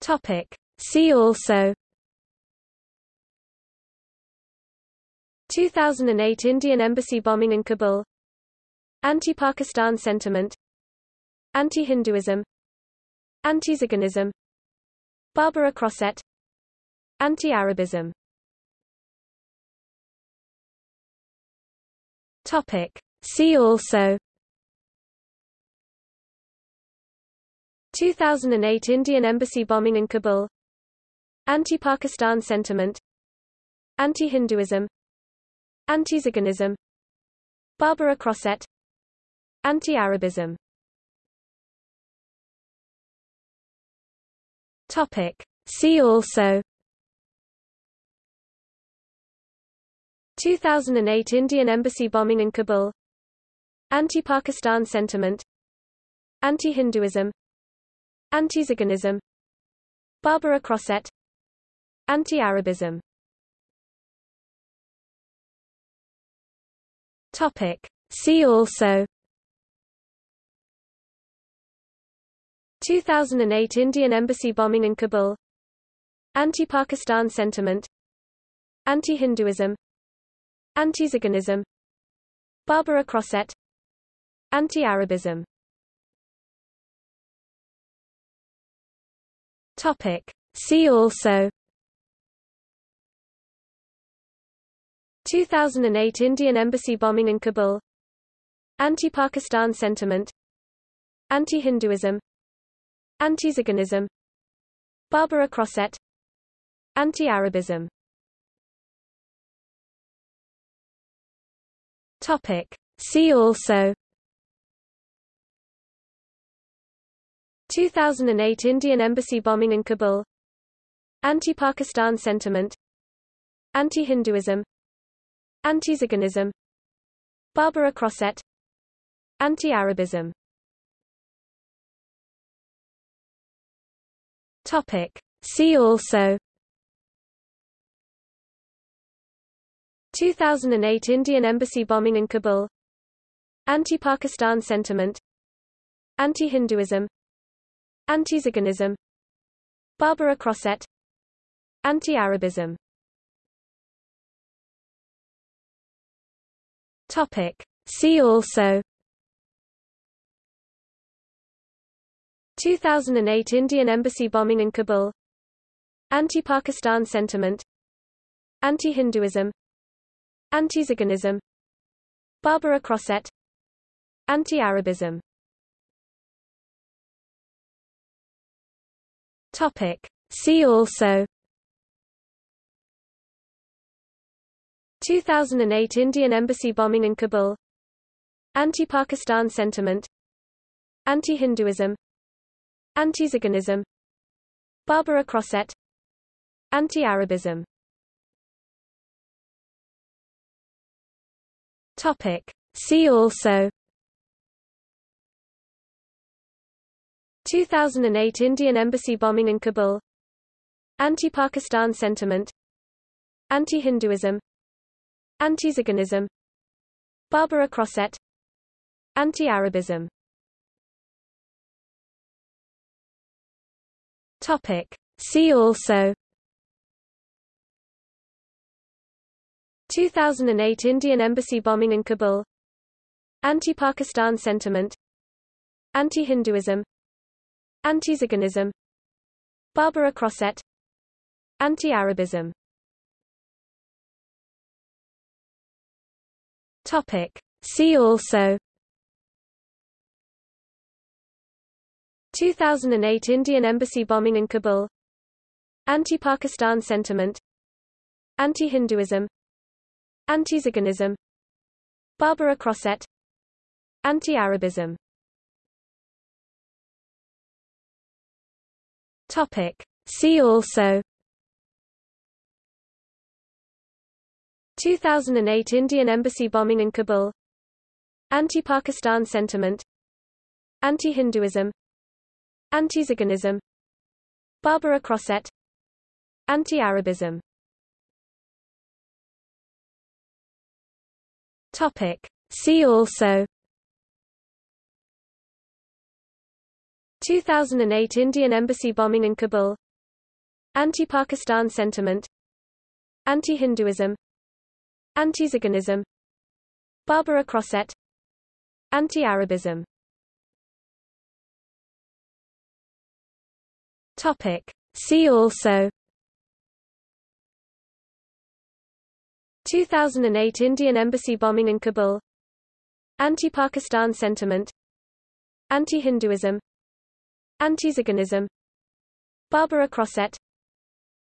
Topic. See also. 2008 Indian embassy bombing in Kabul. Anti-Pakistan sentiment. Anti-Hinduism. Anti-Ziganism Barbara Crossette. Anti-Arabism. Topic. See also 2008 Indian embassy bombing in Kabul. Anti-Pakistan sentiment. Anti-Hinduism. Anti-Ziganism Barbara Crossette. Anti-Arabism. Topic. See also. 2008 Indian embassy bombing in Kabul. Anti-Pakistan sentiment. Anti-Hinduism Anti-Ziganism. Barbara Crossette. Anti-Arabism. Topic. See also. 2008 Indian embassy bombing in Kabul. Anti-Pakistan sentiment. Anti-Hinduism. Anti-Ziganism. Barbara Crossette. Anti-Arabism Topic. See also. 2008 Indian embassy bombing in Kabul. Anti-Pakistan sentiment. Anti-Hinduism. Anti-Ziganism Barbara Crossette. Anti-Arabism. Topic. See also 2008 Indian embassy bombing in Kabul. Anti-Pakistan sentiment. Anti-Hinduism. Anti-Ziganism Barbara Crossette. Anti-Arabism. Topic. See also. 2008 Indian embassy bombing in Kabul. Anti-Pakistan sentiment. Anti-Hinduism Anti-Ziganism. Barbara Crossette. Anti-Arabism. Topic. See also. 2008 Indian embassy bombing in Kabul. Anti-Pakistan sentiment. Anti-Hinduism. Anti-Ziganism. Barbara Crossette. Anti-Arabism Topic. See also. 2008 Indian embassy bombing in Kabul. Anti-Pakistan sentiment. Anti-Hinduism. Anti-Ziganism Barbara Crossette. Anti-Arabism. See also 2008 Indian embassy bombing in Kabul. Anti-Pakistan sentiment. Anti-Hinduism. Anti-Ziganism Barbara Crossette. Anti-Arabism. Topic. See also. 2008 Indian embassy bombing in Kabul. Anti-Pakistan sentiment. Anti-Hinduism Anti-Ziganism. Barbara Crossette. Anti-Arabism. Topic. See also. 2008 Indian embassy bombing in Kabul. Anti-Pakistan sentiment. Anti-Hinduism. Anti-Ziganism. Barbara Crossette. Anti-Arabism Topic. See also. 2008 Indian embassy bombing in Kabul. Anti-Pakistan sentiment. Anti-Hinduism. Anti-Ziganism Barbara Crossette. Anti-Arabism. Topic. See also 2008 Indian embassy bombing in Kabul. Anti-Pakistan sentiment. Anti-Hinduism. Anti-Ziganism Barbara Crossette Anti-Arabism. Topic. See also. 2008 Indian embassy bombing in Kabul. Anti-Pakistan sentiment. Anti-Hinduism Anti-Ziganism Barbara Crossette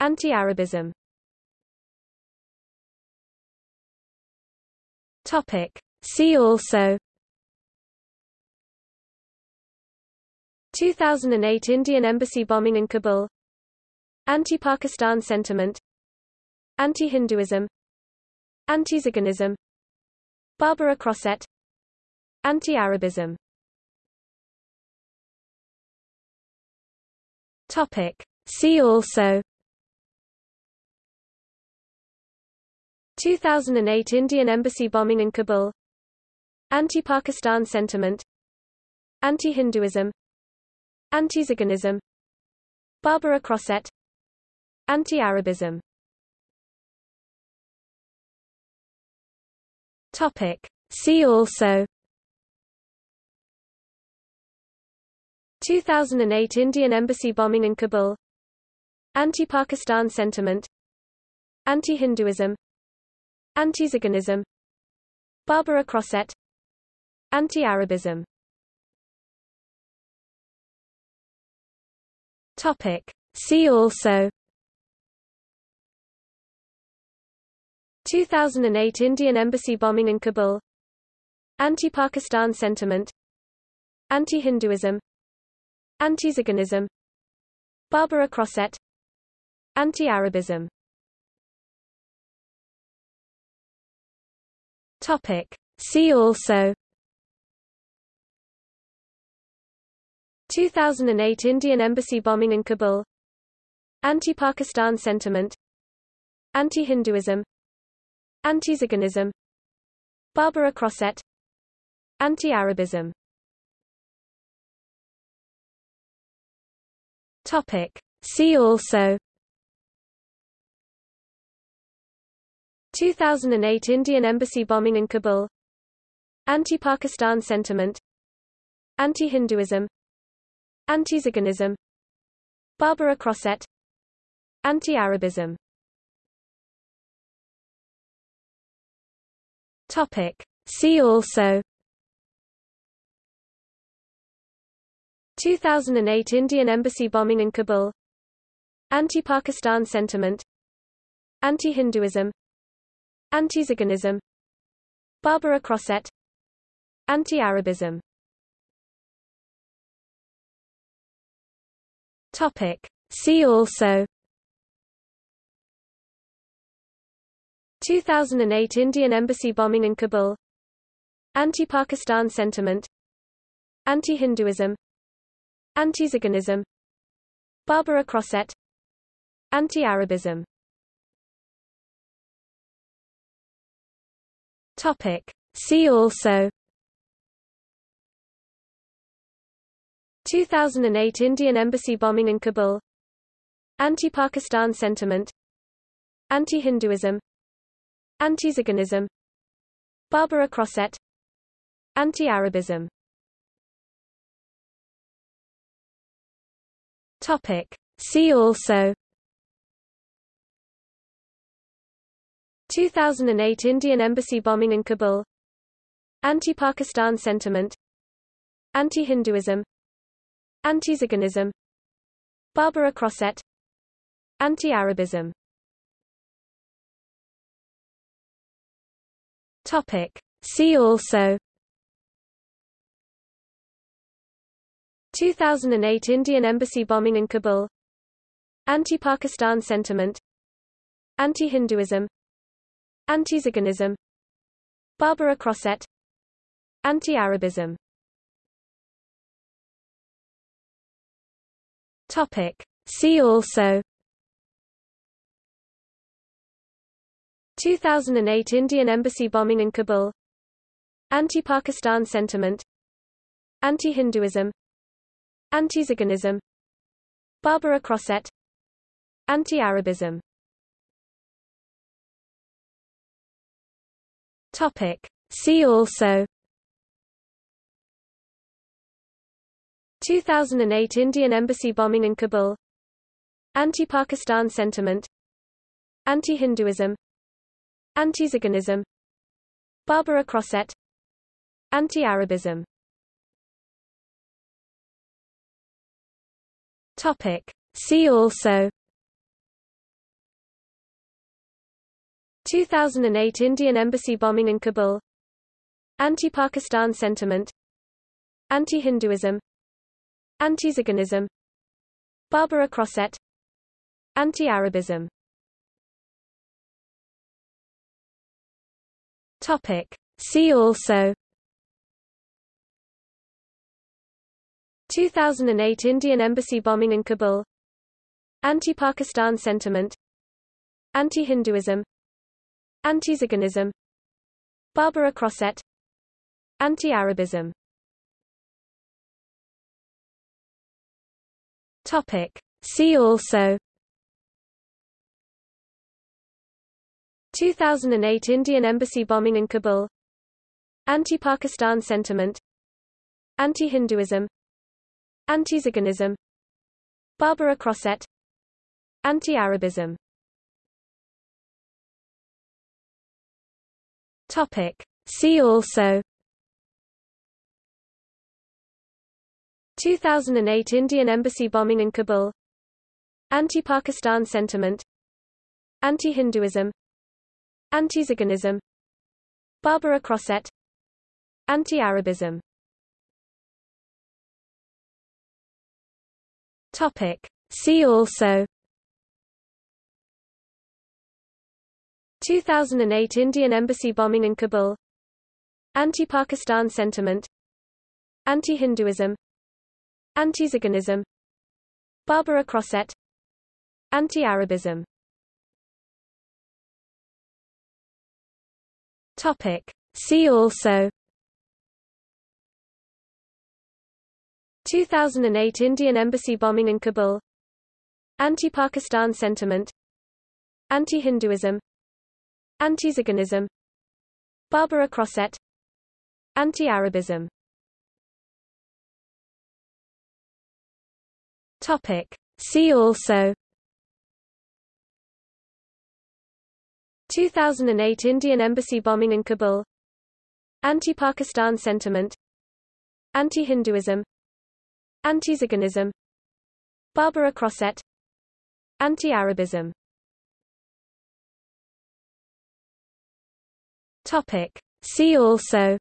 Anti-Arabism. Topic. See also. 2008 Indian embassy bombing in Kabul. Anti-Pakistan sentiment. Anti-Hinduism. Anti-Ziganism Barbara Crossette Anti-Arabism Topic. See also. 2008 Indian embassy bombing in Kabul. Anti-Pakistan sentiment. Anti-Hinduism. Anti-Ziganism Barbara Crossette Anti-Arabism. See also 2008 Indian embassy bombing in Kabul. Anti-Pakistan sentiment. Anti-Hinduism. Anti-Ziganism Barbara Crossette Anti-Arabism. Topic. See also. 2008 Indian embassy bombing in Kabul. Anti-Pakistan sentiment. Anti-Hinduism Anti-Ziganism. Barbara Crossette Anti-Arabism. Topic. See also. 2008 Indian embassy bombing in Kabul. Anti-Pakistan sentiment. Anti-Hinduism. Anti-Ziganism. Barbara Crossette Anti-Arabism Topic. See also. 2008 Indian embassy bombing in Kabul. Anti-Pakistan sentiment. Anti-Hinduism. Anti-Ziganism Barbara Crossette Anti-Arabism. Topic. See also 2008 Indian embassy bombing in Kabul. Anti-Pakistan sentiment. Anti-Hinduism. Anti-Ziganism Barbara Crossette Anti-Arabism. Topic. See also. 2008 Indian embassy bombing in Kabul. Anti-Pakistan sentiment. Anti-Hinduism Anti-Ziganism. Barbara Crossette Anti-Arabism. Topic. See also. 2008 Indian embassy bombing in Kabul. Anti-Pakistan sentiment. Anti-Hinduism. Anti-Ziganism. Barbara Crossette Anti-Arabism Topic. See also. 2008 Indian embassy bombing in Kabul. Anti-Pakistan sentiment. Anti-Hinduism. Anti-Ziganism Barbara Crossette Anti-Arabism. Topic. See also 2008 Indian embassy bombing in Kabul. Anti-Pakistan sentiment. Anti-Hinduism. Anti-Ziganism Barbara Crossette Anti-Arabism. Topic. See also. 2008 Indian embassy bombing in Kabul. Anti-Pakistan sentiment. Anti-Hinduism Anti-Ziganism Barbara Crossette Anti-Arabism. Topic. See also. 2008 Indian embassy bombing in Kabul. Anti-Pakistan sentiment. Anti-Hinduism. Anti-Ziganism Barbara Crossette. Anti-Arabism Topic. See also. 2008 Indian embassy bombing in Kabul. Anti-Pakistan sentiment. Anti-Hinduism. Anti-Ziganism Barbara Crossette. Anti-Arabism. See also 2008 Indian embassy bombing in Kabul. Anti-Pakistan sentiment. Anti-Hinduism. Anti-Ziganism Barbara Crossette. Anti-Arabism. Topic. See also. 2008 Indian embassy bombing in Kabul. Anti-Pakistan sentiment. Anti-Hinduism Anti-Ziganism. Barbara Crossette. Anti-Arabism. Topic. See also. 2008 Indian embassy bombing in Kabul. Anti-Pakistan sentiment. Anti-Hinduism. Anti-Ziganism. Barbara Crossette. Anti-Arabism Topic. See also. 2008 Indian embassy bombing in Kabul. Anti-Pakistan sentiment. Anti-Hinduism. Anti-Ziganism Barbara Crossette. Anti-Arabism. Topic. See also 2008 Indian embassy bombing in Kabul. Anti-Pakistan sentiment. Anti-Hinduism. Anti-Ziganism Barbara Crossette. Anti-Arabism. Topic. See also. 2008 Indian embassy bombing in Kabul. Anti-Pakistan sentiment. Anti-Hinduism Anti-Ziganism Barbara Crossette. Anti-Arabism. Topic. See also.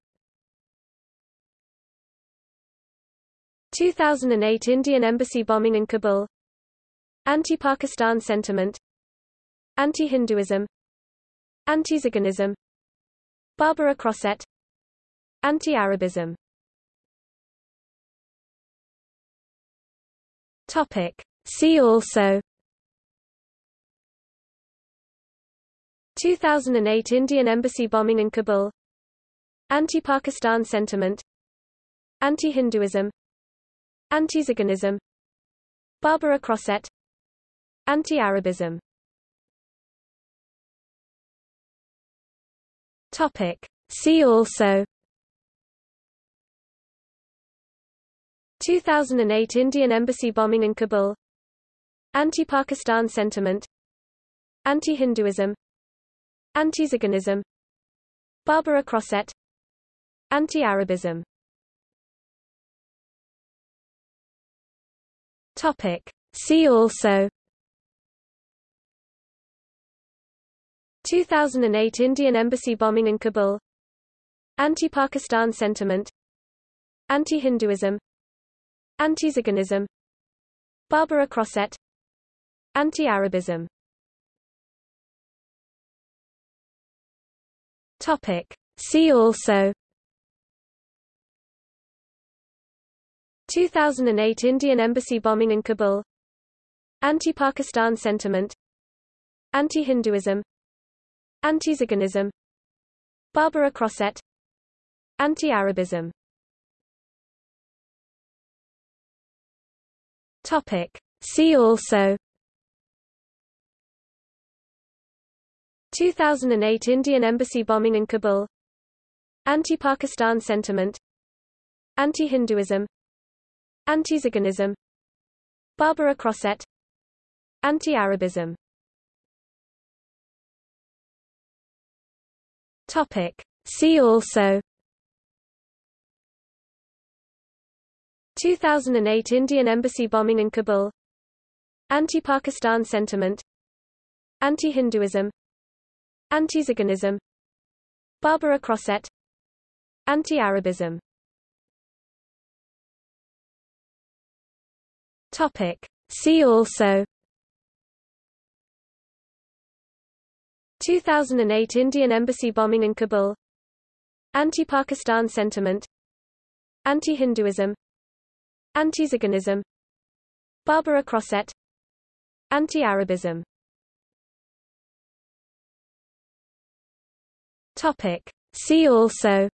2008 Indian embassy bombing in Kabul. Anti-Pakistan sentiment. Anti-Hinduism. Anti-Ziganism Barbara Crossette. Anti-Arabism Topic. See also. 2008 Indian embassy bombing in Kabul. Anti-Pakistan sentiment. Anti-Hinduism. Anti-Ziganism Barbara Crossette. Anti-Arabism. See also 2008 Indian embassy bombing in Kabul. Anti-Pakistan sentiment. Anti-Hinduism. Anti-Ziganism Barbara Crossette. Anti-Arabism. Topic. See also. 2008 Indian embassy bombing in Kabul. Anti-Pakistan sentiment. Anti-Hinduism Anti-Ziganism. Barbara Crossette. Anti-Arabism. Topic. See also. 2008 Indian embassy bombing in Kabul. Anti-Pakistan sentiment. Anti-Hinduism. Anti-Ziganism. Barbara Crossette. Anti-Arabism Topic. See also. 2008 Indian embassy bombing in Kabul. Anti-Pakistan sentiment. Anti-Hinduism. Anti-Ziganism Barbara Crossette. Anti-Arabism. Topic. See also. 2008 Indian embassy bombing in Kabul. Anti-Pakistan sentiment. Anti-Hinduism. Anti-Ziganism Barbara Crossette. Anti-Arabism. Topic. See also. 2008 Indian embassy bombing in Kabul. Anti-Pakistan sentiment. Anti-Hinduism Anti-Ziganism. Barbara Crossette. Anti-Arabism. Topic. See also.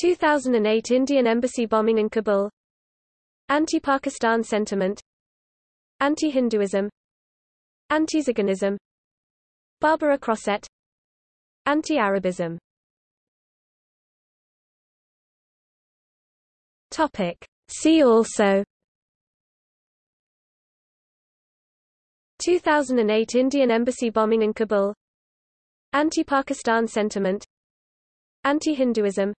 2008 Indian embassy bombing in Kabul. Anti-Pakistan sentiment. Anti-Hinduism. Anti-Ziganism. Barbara Crossette. Anti-Arabism Topic. See also. 2008 Indian embassy bombing in Kabul. Anti-Pakistan sentiment. Anti-Hinduism.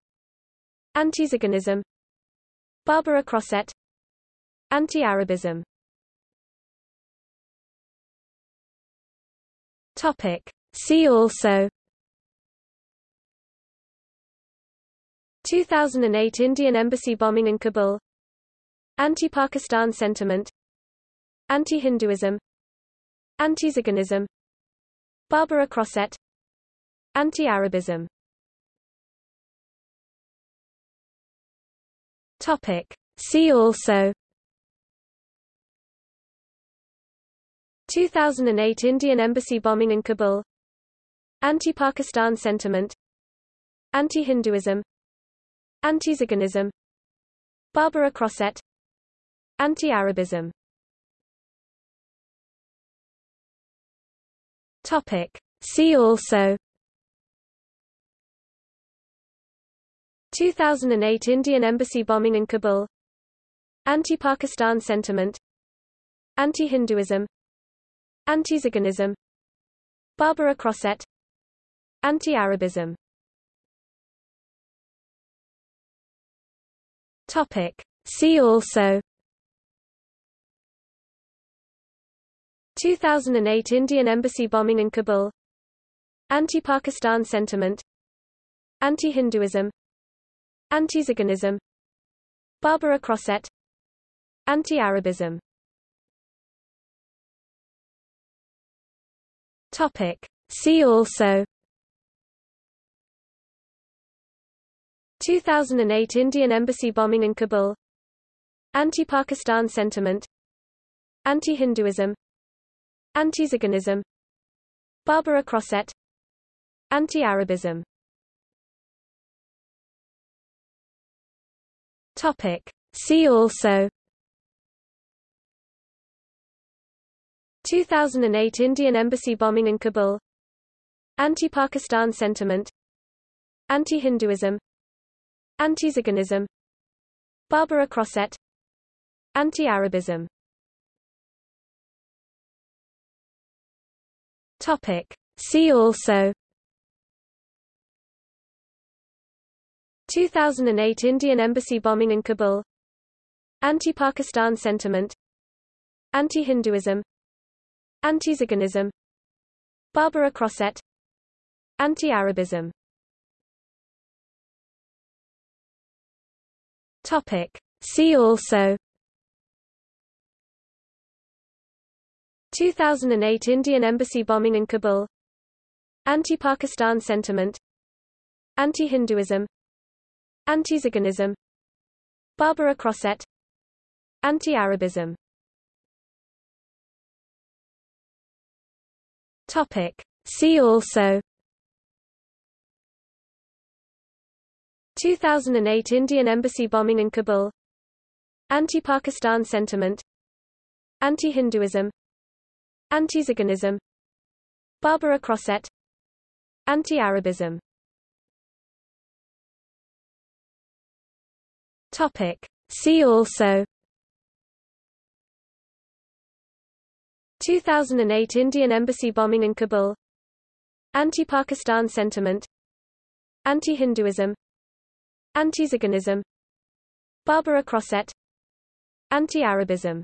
Anti-Ziganism Barbara Crossette. Anti-Arabism. Topic. See also 2008 Indian embassy bombing in Kabul. Anti-Pakistan sentiment. Anti-Hinduism. Anti-Ziganism Barbara Crossette. Anti-Arabism. Topic. See also. 2008 Indian embassy bombing in Kabul. Anti-Pakistan sentiment. Anti-Hinduism Anti-Ziganism Barbara Crossette. Anti-Arabism. Topic. See also. 2008 Indian embassy bombing in Kabul. Anti-Pakistan sentiment. Anti-Hinduism. Anti-Ziganism Barbara Crossette. Anti-Arabism Topic. See also. 2008 Indian embassy bombing in Kabul. Anti-Pakistan sentiment. Anti-Hinduism. Anti-Ziganism Barbara Crossette. Anti-Arabism. See also 2008 Indian embassy bombing in Kabul. Anti-Pakistan sentiment. Anti-Hinduism. Anti-Ziganism Barbara Crossette. Anti-Arabism. Topic. See also. 2008 Indian embassy bombing in Kabul. Anti-Pakistan sentiment. Anti-Hinduism Anti-Ziganism. Barbara Crossette. Anti-Arabism. Topic. See also. 2008 Indian embassy bombing in Kabul. Anti-Pakistan sentiment. Anti-Hinduism. Anti-Ziganism. Barbara Crossette. Anti-Arabism Topic. See also. 2008 Indian embassy bombing in Kabul. Anti-Pakistan sentiment. Anti-Hinduism. Anti-Ziganism Barbara Crossette. Anti-Arabism. Topic. See also 2008 Indian embassy bombing in Kabul. Anti-Pakistan sentiment. Anti-Hinduism. Anti-Ziganism Barbara Crossette Anti-Arabism. Topic. See also. 2008 Indian embassy bombing in Kabul. Anti-Pakistan sentiment. Anti-Hinduism Anti-Ziganism. Barbara Crossette Anti-Arabism